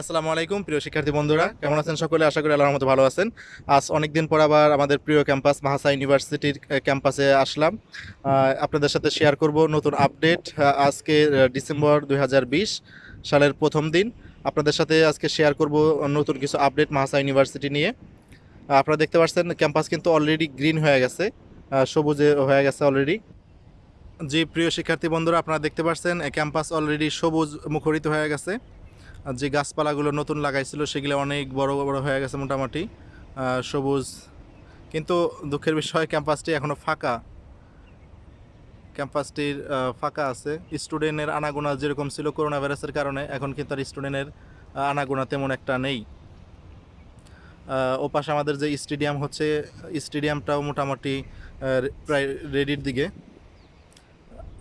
আসসালামু আলাইকুম, প্রিয় শিক্ষার্থী বন্ধুরা। কেমন আছেন সকলে? আশা করি আল্লাহর মতো ভালো আছেন। আজ অনেকদিন পর আবার আমাদের প্রিয় ক্যাম্পাস মাহাসা ইউনিভার্সিটির ক্যাম্পাসে আসলাম। আপনাদের সাথে শেয়ার করব নতুন আপডেট আজকে ডিসেম্বর দু হাজার বিশ সালের প্রথম দিন। আপনাদের সাথে আজকে শেয়ার করব নতুন কিছু আপডেট মাহাসা ইউনিভার্সিটি নিয়ে। আপনারা দেখতে পাচ্ছেন, ক্যাম্পাস কিন্তু অলরেডি গ্রিন হয়ে গেছে সবুজে হয়ে গেছে অলরেডি জি, প্রিয় শিক্ষার্থী বন্ধুরা, আপনারা দেখতে পাচ্ছেন, ক্যাম্পাস অলরেডি সবুজ মুখরিত হয়ে গেছে। যে গাছপালাগুলো নতুন লাগাইছিল সেগুলো অনেক বড় বড় হয়ে গেছে মোটামুটি সবুজ। কিন্তু দুঃখের বিষয় ক্যাম্পাসটি এখনও ফাঁকা। ক্যাম্পাসটির ফাঁকা আছে। স্টুডেন্টের আনাগোনা যেরকম ছিল করোনা ভাইরাসের কারণে এখন কিন্তু আর স্টুডেন্টের আনাগোনা তেমন একটা নেই। আহ, ও পাশে আমাদের যে স্টেডিয়াম হচ্ছে স্টেডিয়ামটাও মোটামুটি প্রায় রেডির দিকে।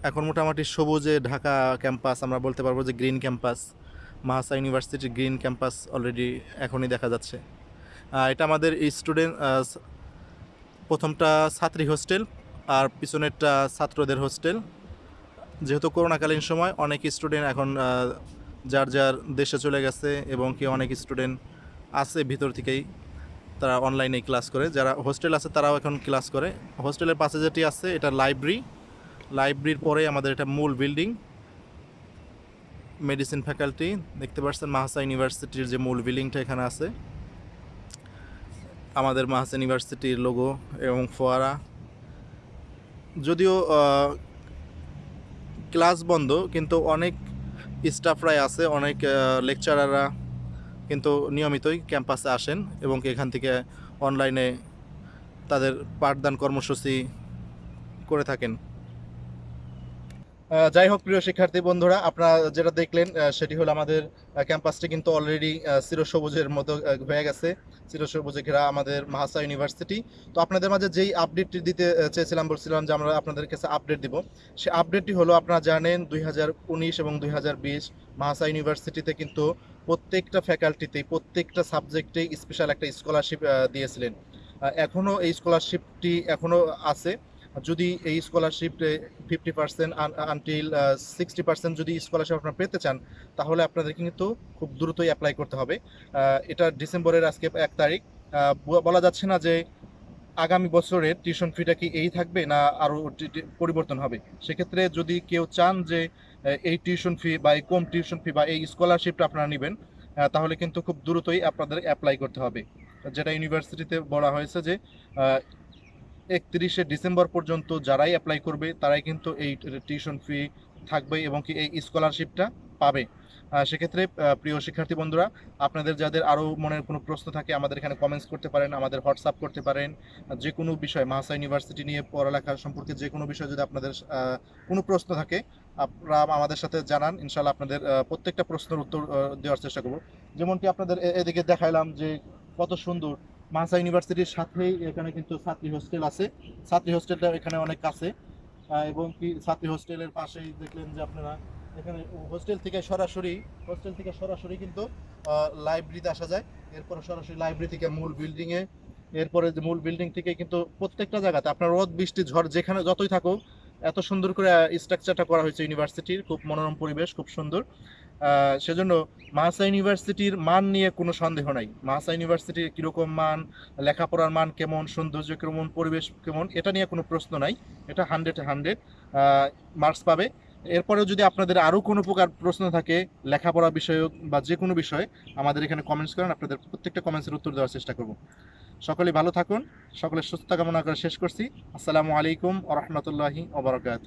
এখন মোটামুটি সবুজে ঢাকা ক্যাম্পাস আমরা বলতে পারব যে গ্রিন ক্যাম্পাস। মাহাসা ইউনিভার্সিটির গ্রিন ক্যাম্পাস অলরেডি এখনই দেখা যাচ্ছে। এটা আমাদের স্টুডেন্ট প্রথমটা ছাত্রী হোস্টেল আর পিছনেরটা ছাত্রদের হোস্টেল। যেহেতু করোনাকালীন সময় অনেক স্টুডেন্ট এখন যার যার দেশে চলে গেছে এবং কি অনেক স্টুডেন্ট আছে ভিতর থেকেই, তারা অনলাইনে ক্লাস করে। যারা হোস্টেল আছে তারাও এখন ক্লাস করে। হোস্টেলের পাশে যেটি আছে, এটা লাইব্রেরি। লাইব্রেরির পরে আমাদের এটা মূল বিল্ডিং। মেডিসিন ফ্যাকাল্টি, দেখতে পাচ্ছেন মাহাসা ইউনিভার্সিটির যে মূল বিল্ডিংটা এখানে আছে। আমাদের মাহাসা ইউনিভার্সিটির লোগো এবং ফোয়ারা। যদিও ক্লাস বন্ধ, কিন্তু অনেক স্টাফরাই আছে, অনেক লেকচারাররা কিন্তু নিয়মিতই ক্যাম্পাসে আসেন এবং এখান থেকে অনলাইনে তাদের পাঠদান কর্মসূচি করে থাকেন। যাই হোক, প্রিয় শিক্ষার্থী বন্ধুরা, আপনারা যেটা দেখলেন সেটি হলো আমাদের ক্যাম্পাসটি কিন্তু অলরেডি চিরসবুজের মতো হয়ে গেছে। চিরসবুজে ঘেরা আমাদের মাহাসা ইউনিভার্সিটি। তো আপনাদের মাঝে যেই আপডেটটি দিতে চেয়েছিলাম, বলছিলাম যে আমরা আপনাদের কাছে আপডেট দিব। সে আপডেটটি হলো, আপনারা জানেন, দুই হাজার উনিশ এবং দুই মাহাসা ইউনিভার্সিটিতে কিন্তু প্রত্যেকটা ফ্যাকাল্টিতেই প্রত্যেকটা সাবজেক্টেই স্পেশাল একটা স্কলারশিপ দিয়েছিলেন। এখনও এই স্কলারশিপটি এখনও আছে। যদি এই scholarship fifty percent until sixty percent যদি স্কলারশিপ আপনারা পেতে চান, তাহলে আপনাদের কিন্তু খুব দ্রুতই অ্যাপ্লাই করতে হবে। এটা ডিসেম্বরের আজকে এক তারিখ। বলা যাচ্ছে না যে আগামী বছরের টিউশন ফিটা কি এই থাকবে না আরও পরিবর্তন হবে। সেক্ষেত্রে যদি কেউ চান যে এই টিউশন ফি বা এই কম টিউশন ফি বা এই স্কলারশিপটা আপনারা নেবেন তাহলে কিন্তু খুব দ্রুতই আপনাদের অ্যাপ্লাই করতে হবে। যেটা ইউনিভার্সিটিতে বলা হয়েছে যে একত্রিশে ডিসেম্বর পর্যন্ত যারাই অ্যাপ্লাই করবে, তারাই কিন্তু এই টিউশন ফি থাকবে এবং কি এই স্কলারশিপটা পাবে। সেক্ষেত্রে প্রিয় শিক্ষার্থী বন্ধুরা, আপনাদের যাদের আরও মনের কোনো প্রশ্ন থাকে, আমাদের এখানে কমেন্টস করতে পারেন, আমাদের হোয়াটসঅ্যাপ করতে পারেন, যে কোনো বিষয় মাহাসা ইউনিভার্সিটি নিয়ে পড়ালেখা সম্পর্কে যে কোনো বিষয় যদি আপনাদের কোনো প্রশ্ন থাকে, আপনারা আমাদের সাথে জানান ইনশাল্লাহ আপনাদের প্রত্যেকটা প্রশ্নের উত্তর দেওয়ার চেষ্টা করব। যেমনটি আপনাদের এদিকে দেখাইলাম যে কত সুন্দর মাহাসা ইউনিভার্সিটির সাথেই এখানে কিন্তু ছাত্রী হোস্টেল আছে। ছাত্রী হোস্টেলটা এখানে অনেক কাছে। এবং কি ছাত্রী হোস্টেলের পাশেই দেখলেন যে আপনারা এখানে হোস্টেল থেকে সরাসরি, হোস্টেল থেকে সরাসরি কিন্তু লাইব্রেরিতে আসা যায়। এরপরে সরাসরি লাইব্রেরি থেকে মূল বিল্ডিংয়ে এরপরে যে মূল বিল্ডিং থেকে কিন্তু প্রত্যেকটা জায়গাতে আপনার রোদ, বৃষ্টি, ঝড় যেখানে যতই থাকুক, এত সুন্দর করে স্ট্রাকচারটা করা হয়েছে ইউনিভার্সিটির। খুব মনোরম পরিবেশ, খুব সুন্দর। সেজন্য মাহাসা ইউনিভার্সিটির মান নিয়ে কোনো সন্দেহ নাই। মাহাসা ইউনিভার্সিটির কীরকম মান, লেখাপড়ার মান কেমন, সৌন্দর্য কেমন, পরিবেশ কেমন, এটা নিয়ে কোনো প্রশ্ন নাই। এটা হান্ড্রেড হান্ড্রেড মার্কস পাবে। এরপরেও যদি আপনাদের আরও কোনো প্রকার প্রশ্ন থাকে, লেখাপড়া বিষয়ক বা যে কোনো বিষয়ে, আমাদের এখানে কমেন্টস করেন, আপনাদের প্রত্যেকটা কমেন্টসের উত্তর দেওয়ার চেষ্টা করব। সকলে ভালো থাকুন সকলের সুস্থতা কামনা করে শেষ করছি। আসসালামু আলাইকুম আ রহমতুল্লাহি ওবরাকাত